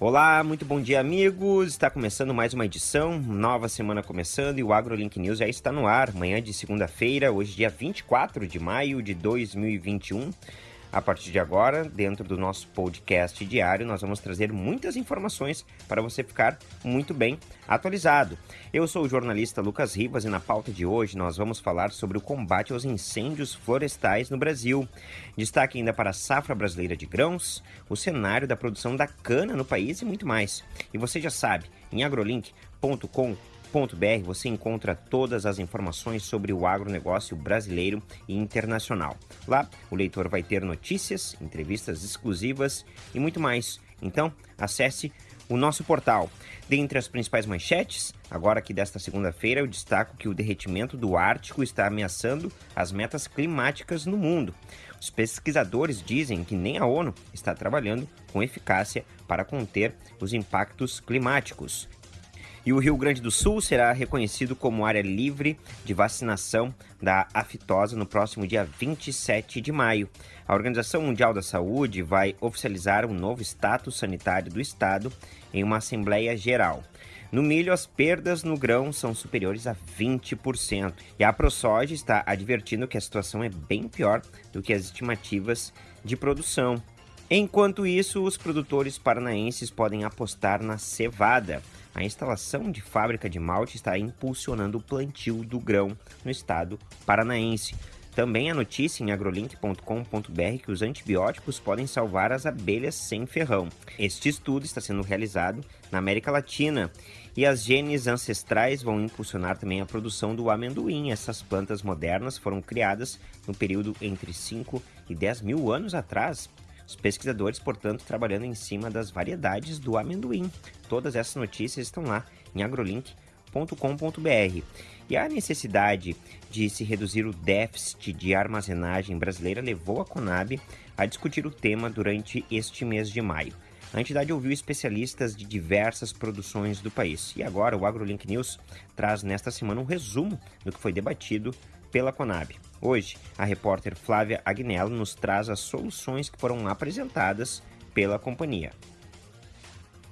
Olá, muito bom dia, amigos. Está começando mais uma edição, nova semana começando e o AgroLink News já está no ar. Manhã de segunda-feira, hoje, dia 24 de maio de 2021. A partir de agora, dentro do nosso podcast diário, nós vamos trazer muitas informações para você ficar muito bem atualizado. Eu sou o jornalista Lucas Rivas e na pauta de hoje nós vamos falar sobre o combate aos incêndios florestais no Brasil. Destaque ainda para a safra brasileira de grãos, o cenário da produção da cana no país e muito mais. E você já sabe, em agrolink.com você encontra todas as informações sobre o agronegócio brasileiro e internacional. Lá, o leitor vai ter notícias, entrevistas exclusivas e muito mais. Então, acesse o nosso portal. Dentre as principais manchetes, agora que desta segunda-feira eu destaco que o derretimento do Ártico está ameaçando as metas climáticas no mundo. Os pesquisadores dizem que nem a ONU está trabalhando com eficácia para conter os impactos climáticos. E o Rio Grande do Sul será reconhecido como área livre de vacinação da aftosa no próximo dia 27 de maio. A Organização Mundial da Saúde vai oficializar um novo status sanitário do estado em uma Assembleia Geral. No milho, as perdas no grão são superiores a 20%. E a ProSoja está advertindo que a situação é bem pior do que as estimativas de produção. Enquanto isso, os produtores paranaenses podem apostar na cevada. A instalação de fábrica de malte está impulsionando o plantio do grão no estado paranaense. Também a notícia em agrolink.com.br que os antibióticos podem salvar as abelhas sem ferrão. Este estudo está sendo realizado na América Latina e as genes ancestrais vão impulsionar também a produção do amendoim. Essas plantas modernas foram criadas no período entre 5 e 10 mil anos atrás os pesquisadores, portanto, trabalhando em cima das variedades do amendoim. Todas essas notícias estão lá em agrolink.com.br. E a necessidade de se reduzir o déficit de armazenagem brasileira levou a Conab a discutir o tema durante este mês de maio. A entidade ouviu especialistas de diversas produções do país. E agora o AgroLink News traz nesta semana um resumo do que foi debatido pela Conab. Hoje, a repórter Flávia Agnello nos traz as soluções que foram apresentadas pela companhia.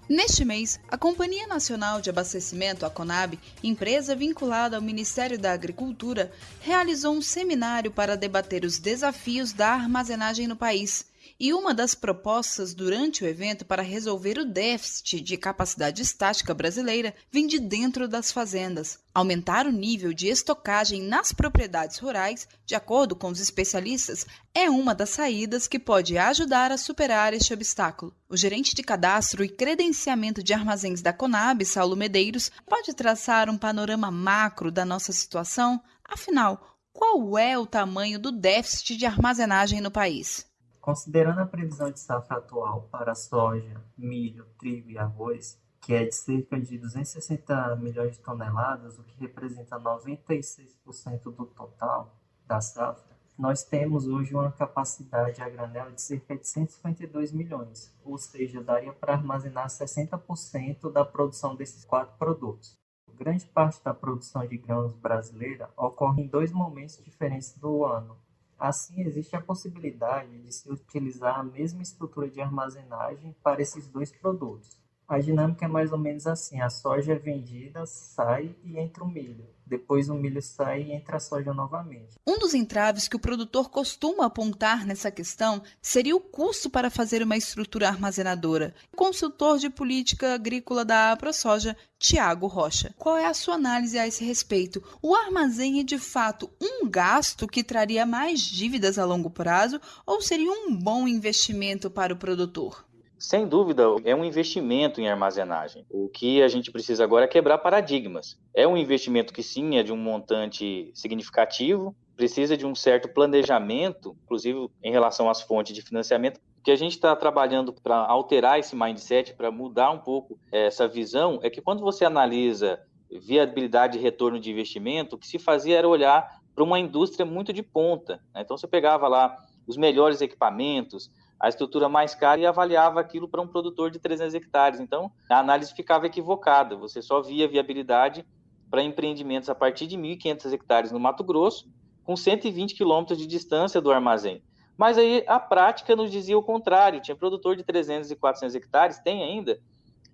Neste mês, a Companhia Nacional de Abastecimento, a CONAB, empresa vinculada ao Ministério da Agricultura, realizou um seminário para debater os desafios da armazenagem no país e uma das propostas durante o evento para resolver o déficit de capacidade estática brasileira vem de dentro das fazendas. Aumentar o nível de estocagem nas propriedades rurais, de acordo com os especialistas, é uma das saídas que pode ajudar a superar este obstáculo. O gerente de cadastro e credenciamento de armazéns da Conab, Saulo Medeiros, pode traçar um panorama macro da nossa situação? Afinal, qual é o tamanho do déficit de armazenagem no país? Considerando a previsão de safra atual para soja, milho, trigo e arroz, que é de cerca de 260 milhões de toneladas, o que representa 96% do total da safra, nós temos hoje uma capacidade a granel de cerca de 152 milhões, ou seja, daria para armazenar 60% da produção desses quatro produtos. Grande parte da produção de grãos brasileira ocorre em dois momentos diferentes do ano, Assim, existe a possibilidade de se utilizar a mesma estrutura de armazenagem para esses dois produtos. A dinâmica é mais ou menos assim: a soja é vendida, sai e entra o milho. Depois o milho sai e entra a soja novamente. Um dos entraves que o produtor costuma apontar nessa questão seria o custo para fazer uma estrutura armazenadora. Consultor de política agrícola da AproSoja, Tiago Rocha. Qual é a sua análise a esse respeito? O armazém é de fato um gasto que traria mais dívidas a longo prazo ou seria um bom investimento para o produtor? Sem dúvida, é um investimento em armazenagem. O que a gente precisa agora é quebrar paradigmas. É um investimento que sim é de um montante significativo, precisa de um certo planejamento, inclusive em relação às fontes de financiamento. O que a gente está trabalhando para alterar esse mindset, para mudar um pouco essa visão, é que quando você analisa viabilidade e retorno de investimento, o que se fazia era olhar para uma indústria muito de ponta. Né? Então você pegava lá os melhores equipamentos, a estrutura mais cara e avaliava aquilo para um produtor de 300 hectares. Então, a análise ficava equivocada. Você só via viabilidade para empreendimentos a partir de 1.500 hectares no Mato Grosso, com 120 quilômetros de distância do armazém. Mas aí a prática nos dizia o contrário. Tinha produtor de 300 e 400 hectares, tem ainda,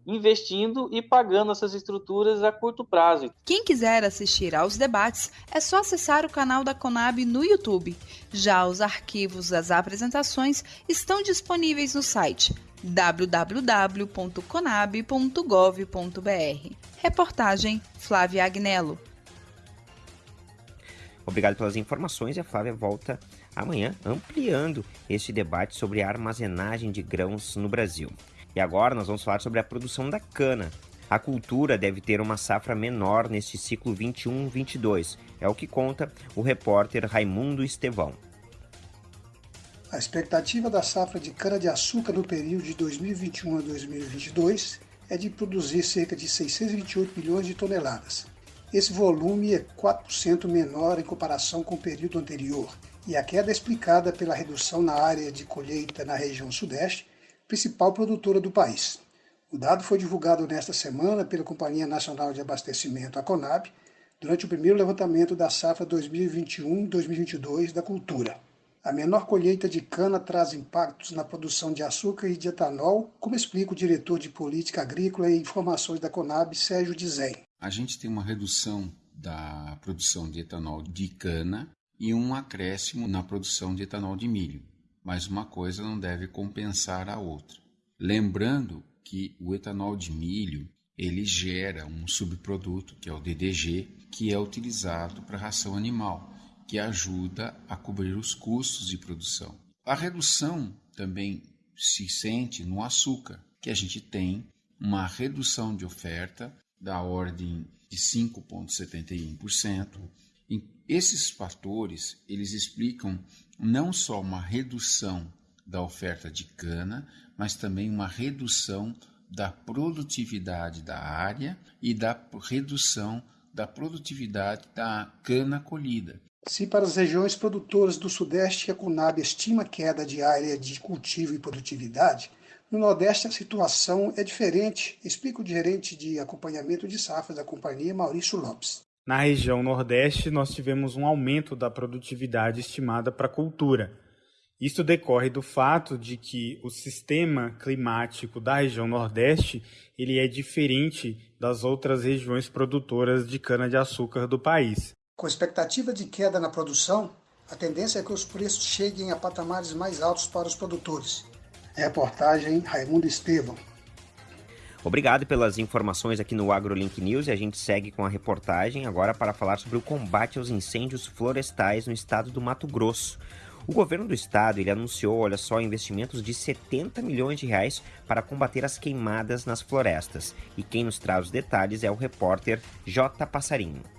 investindo e pagando essas estruturas a curto prazo. Quem quiser assistir aos debates, é só acessar o canal da Conab no YouTube. Já os arquivos das apresentações estão disponíveis no site www.conab.gov.br. Reportagem Flávia Agnello. Obrigado pelas informações e a Flávia volta amanhã ampliando este debate sobre a armazenagem de grãos no Brasil. E agora nós vamos falar sobre a produção da cana. A cultura deve ter uma safra menor neste ciclo 21-22, é o que conta o repórter Raimundo Estevão. A expectativa da safra de cana-de-açúcar no período de 2021 a 2022 é de produzir cerca de 628 milhões de toneladas. Esse volume é 4% menor em comparação com o período anterior, e a queda é explicada pela redução na área de colheita na região sudeste, principal produtora do país. O dado foi divulgado nesta semana pela Companhia Nacional de Abastecimento, a CONAB, durante o primeiro levantamento da safra 2021-2022 da cultura. A menor colheita de cana traz impactos na produção de açúcar e de etanol, como explica o diretor de Política Agrícola e Informações da Conab, Sérgio Dizem. A gente tem uma redução da produção de etanol de cana e um acréscimo na produção de etanol de milho, mas uma coisa não deve compensar a outra. Lembrando que o etanol de milho ele gera um subproduto que é o DDG, que é utilizado para ração animal que ajuda a cobrir os custos de produção. A redução também se sente no açúcar, que a gente tem uma redução de oferta da ordem de 5,71%. Esses fatores, eles explicam não só uma redução da oferta de cana, mas também uma redução da produtividade da área e da redução da produtividade da cana colhida. Se para as regiões produtoras do Sudeste a Conab estima queda de área de cultivo e produtividade, no Nordeste a situação é diferente, explica o gerente de acompanhamento de safras da companhia, Maurício Lopes. Na região Nordeste, nós tivemos um aumento da produtividade estimada para a cultura. Isto decorre do fato de que o sistema climático da região Nordeste ele é diferente das outras regiões produtoras de cana-de-açúcar do país. Com expectativa de queda na produção, a tendência é que os preços cheguem a patamares mais altos para os produtores. Reportagem Raimundo Estevam. Obrigado pelas informações aqui no AgroLink News e a gente segue com a reportagem agora para falar sobre o combate aos incêndios florestais no estado do Mato Grosso. O governo do estado ele anunciou, olha só, investimentos de 70 milhões de reais para combater as queimadas nas florestas. E quem nos traz os detalhes é o repórter J. Passarinho.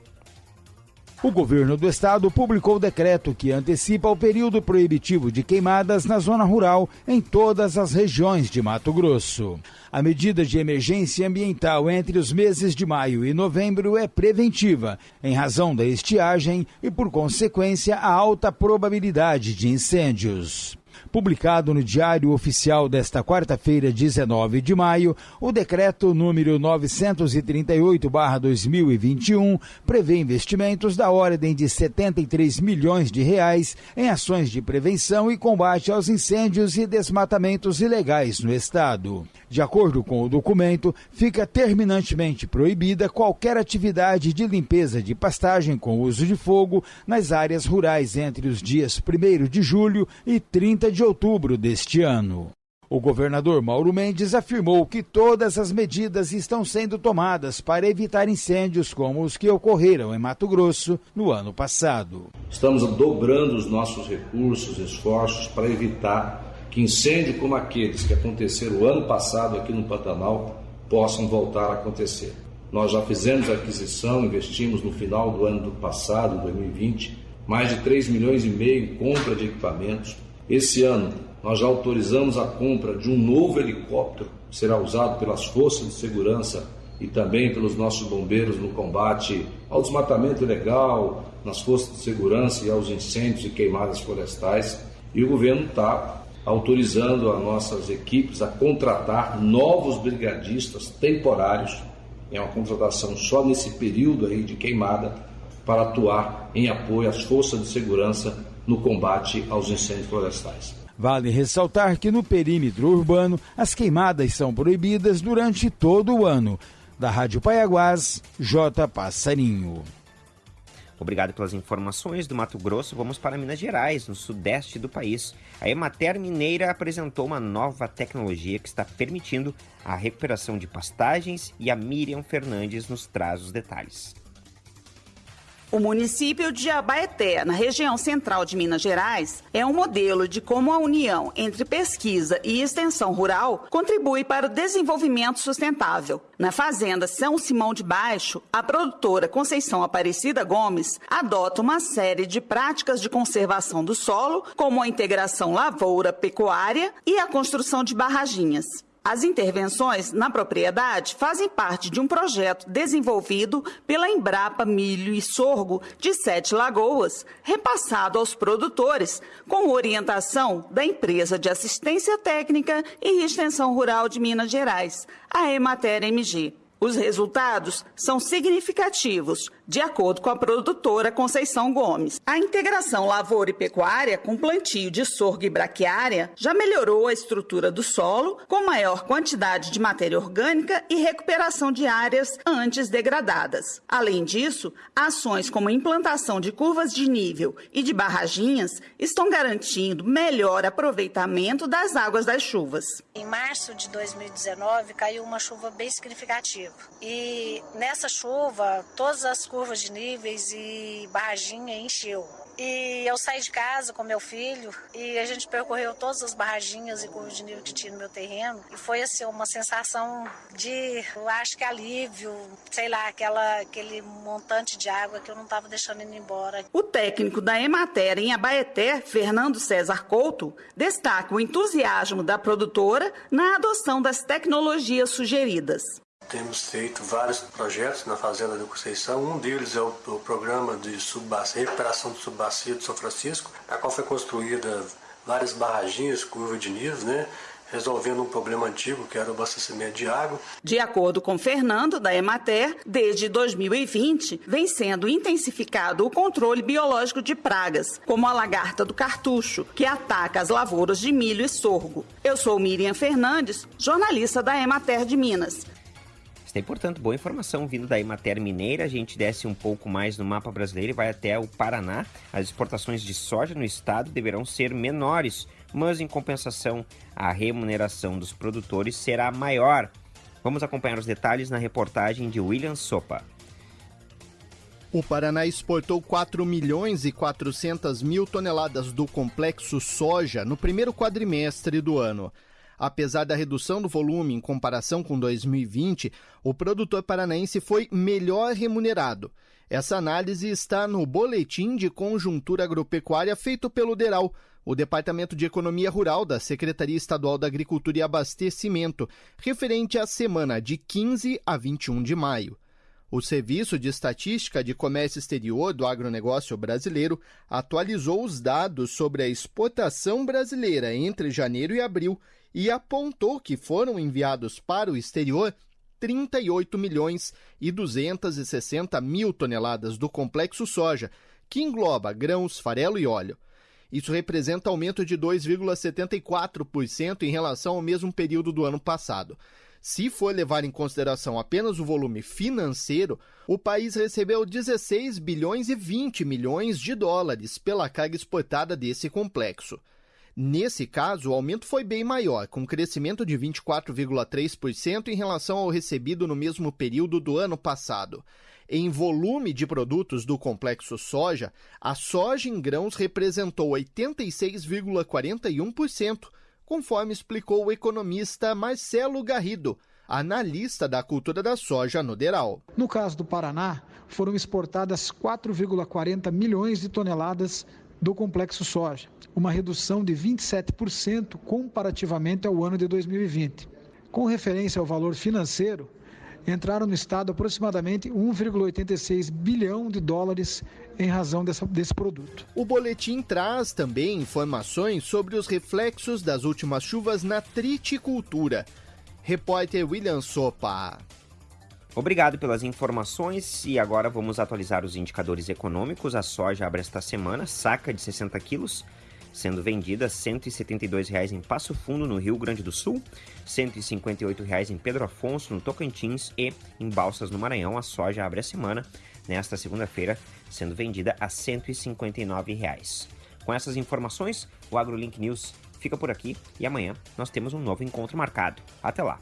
O governo do estado publicou o decreto que antecipa o período proibitivo de queimadas na zona rural em todas as regiões de Mato Grosso. A medida de emergência ambiental entre os meses de maio e novembro é preventiva, em razão da estiagem e, por consequência, a alta probabilidade de incêndios. Publicado no Diário Oficial desta quarta-feira, 19 de maio, o decreto número 938/2021 prevê investimentos da ordem de 73 milhões de reais em ações de prevenção e combate aos incêndios e desmatamentos ilegais no estado. De acordo com o documento, fica terminantemente proibida qualquer atividade de limpeza de pastagem com uso de fogo nas áreas rurais entre os dias 1 de julho e 30 de outubro deste ano. O governador Mauro Mendes afirmou que todas as medidas estão sendo tomadas para evitar incêndios como os que ocorreram em Mato Grosso no ano passado. Estamos dobrando os nossos recursos, esforços para evitar que incêndios como aqueles que aconteceram o ano passado aqui no Pantanal possam voltar a acontecer. Nós já fizemos aquisição, investimos no final do ano do passado, 2020, mais de 3 milhões e meio em compra de equipamentos. Esse ano, nós já autorizamos a compra de um novo helicóptero, que será usado pelas forças de segurança e também pelos nossos bombeiros no combate ao desmatamento ilegal, nas forças de segurança e aos incêndios e queimadas florestais. E o governo está autorizando as nossas equipes a contratar novos brigadistas temporários, é uma contratação só nesse período aí de queimada, para atuar em apoio às forças de segurança no combate aos incêndios florestais. Vale ressaltar que no perímetro urbano as queimadas são proibidas durante todo o ano. Da Rádio Paiaguás, J. Passarinho. Obrigado pelas informações do Mato Grosso. Vamos para Minas Gerais, no sudeste do país. A Emater Mineira apresentou uma nova tecnologia que está permitindo a recuperação de pastagens e a Miriam Fernandes nos traz os detalhes. O município de Abaeté, na região central de Minas Gerais, é um modelo de como a união entre pesquisa e extensão rural contribui para o desenvolvimento sustentável. Na fazenda São Simão de Baixo, a produtora Conceição Aparecida Gomes adota uma série de práticas de conservação do solo, como a integração lavoura-pecuária e a construção de barraginhas. As intervenções na propriedade fazem parte de um projeto desenvolvido pela Embrapa Milho e Sorgo de Sete Lagoas, repassado aos produtores, com orientação da Empresa de Assistência Técnica e Extensão Rural de Minas Gerais, a Emater MG. Os resultados são significativos, de acordo com a produtora Conceição Gomes. A integração lavoura e pecuária com plantio de sorgo e braquiária já melhorou a estrutura do solo, com maior quantidade de matéria orgânica e recuperação de áreas antes degradadas. Além disso, ações como implantação de curvas de nível e de barraginhas estão garantindo melhor aproveitamento das águas das chuvas. Em março de 2019, caiu uma chuva bem significativa. E nessa chuva, todas as curvas de níveis e barraginha encheu. E eu saí de casa com meu filho e a gente percorreu todas as barraginhas e curvas de nível que tinha no meu terreno. E foi assim uma sensação de, eu acho que alívio, sei lá, aquela, aquele montante de água que eu não estava deixando indo embora. O técnico da Emater em Abaeté, Fernando César Couto, destaca o entusiasmo da produtora na adoção das tecnologias sugeridas. Temos feito vários projetos na Fazenda da Conceição. Um deles é o, o programa de recuperação do subbacia de São Francisco, a qual foi construída várias barraginhas, curva de níveis, né? resolvendo um problema antigo, que era o abastecimento de água. De acordo com Fernando, da Emater, desde 2020 vem sendo intensificado o controle biológico de pragas, como a lagarta do cartucho, que ataca as lavouras de milho e sorgo. Eu sou Miriam Fernandes, jornalista da Emater de Minas. Tem, portanto, boa informação vindo da Emater Mineira. A gente desce um pouco mais no mapa brasileiro e vai até o Paraná. As exportações de soja no estado deverão ser menores, mas em compensação, a remuneração dos produtores será maior. Vamos acompanhar os detalhes na reportagem de William Sopa. O Paraná exportou 4 milhões e 400 mil toneladas do complexo soja no primeiro quadrimestre do ano. Apesar da redução do volume em comparação com 2020, o produtor paranaense foi melhor remunerado. Essa análise está no Boletim de Conjuntura Agropecuária feito pelo DERAL, o Departamento de Economia Rural da Secretaria Estadual da Agricultura e Abastecimento, referente à semana de 15 a 21 de maio. O Serviço de Estatística de Comércio Exterior do Agronegócio Brasileiro atualizou os dados sobre a exportação brasileira entre janeiro e abril e apontou que foram enviados para o exterior 38 milhões e 260 mil toneladas do complexo soja, que engloba grãos, farelo e óleo. Isso representa aumento de 2,74% em relação ao mesmo período do ano passado. Se for levar em consideração apenas o volume financeiro, o país recebeu 16 bilhões e 20 milhões de dólares pela carga exportada desse complexo. Nesse caso, o aumento foi bem maior, com crescimento de 24,3% em relação ao recebido no mesmo período do ano passado. Em volume de produtos do complexo soja, a soja em grãos representou 86,41%, conforme explicou o economista Marcelo Garrido, analista da cultura da soja no Deral. No caso do Paraná, foram exportadas 4,40 milhões de toneladas do complexo soja, uma redução de 27% comparativamente ao ano de 2020. Com referência ao valor financeiro, entraram no Estado aproximadamente 1,86 bilhão de dólares em razão dessa, desse produto. O boletim traz também informações sobre os reflexos das últimas chuvas na triticultura. Repórter William Sopa. Obrigado pelas informações e agora vamos atualizar os indicadores econômicos. A soja abre esta semana, saca de 60 quilos, sendo vendida R$ 172,00 em Passo Fundo, no Rio Grande do Sul, R$ 158,00 em Pedro Afonso, no Tocantins e em Balsas, no Maranhão. A soja abre a semana, nesta segunda-feira, sendo vendida a R$ 159,00. Com essas informações, o AgroLink News fica por aqui e amanhã nós temos um novo encontro marcado. Até lá!